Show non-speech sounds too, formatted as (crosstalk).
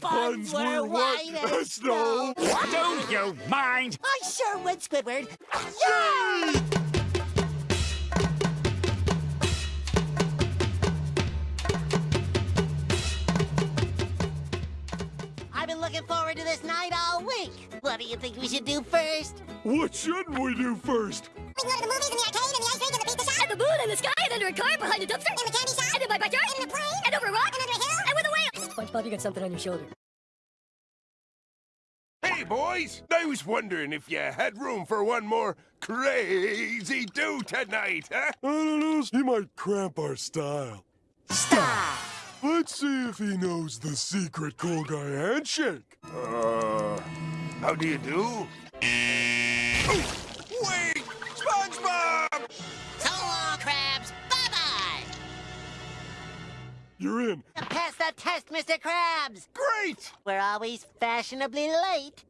Buns were white as (laughs) snow. Don't you mind? I sure would, Squidward. Yay! I've been looking forward to this night all week. What do you think we should do first? What shouldn't we do first? We can go to the movies and the arcade and the ice rink and the pizza shop. And the moon and the sky and under a car behind a dumpster. And the candy shop. And in my backyard. A whale. You got something on your shoulder. Hey, boys! I was wondering if you had room for one more crazy do tonight, huh? I don't know. He might cramp our style. Stop. Let's see if he knows the secret cool guy handshake. Uh, how do you do? Oh, wait! SpongeBob! You're in. Pass the test, Mr. Krabs. Great! We're always fashionably late.